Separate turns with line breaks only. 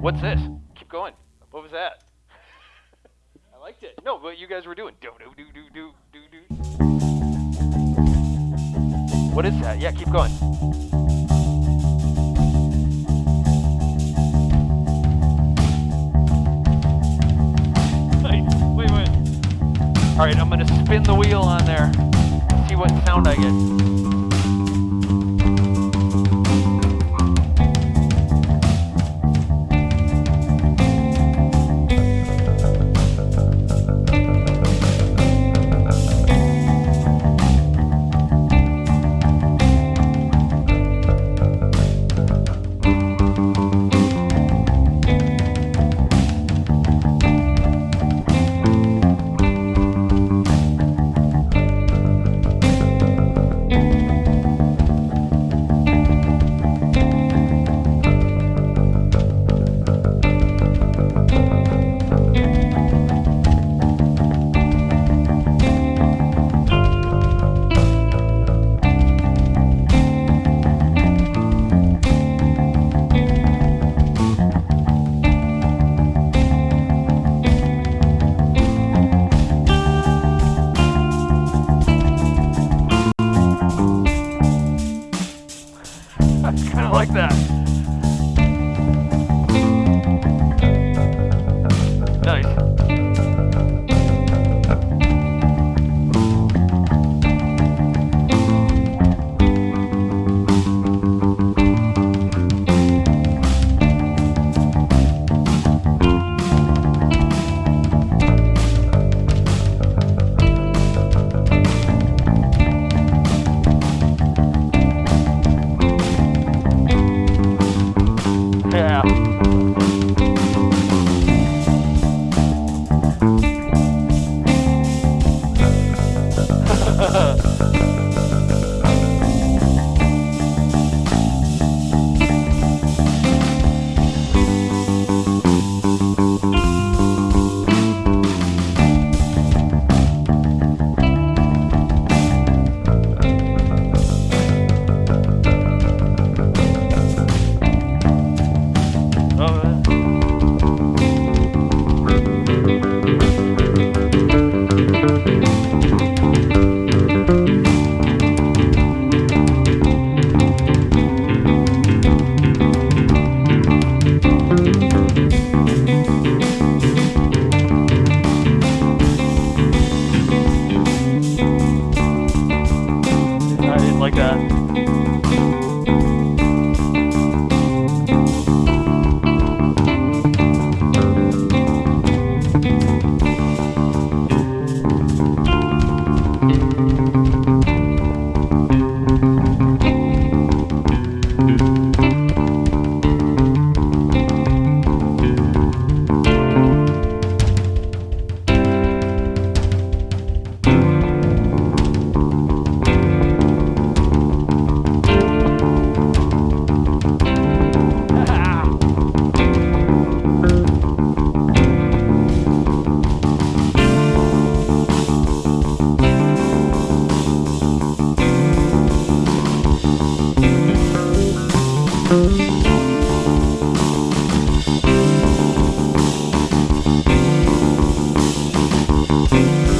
What's this? Keep going. What was that? I liked it. No, what you guys were doing. Do do do do do do do. What is that? Yeah, keep going. Wait, wait. All right, I'm gonna spin the wheel on there. See what sound I get. Like that. Like that.